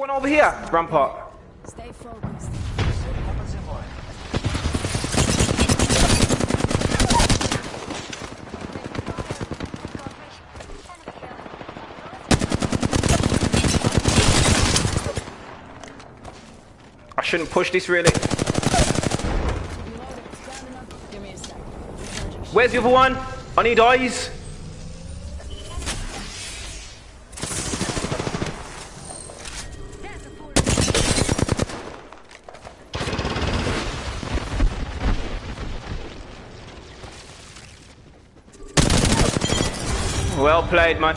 One over here, Rampart. Stay focused. I shouldn't push this really. Where's the other one? I need eyes. Well played, man.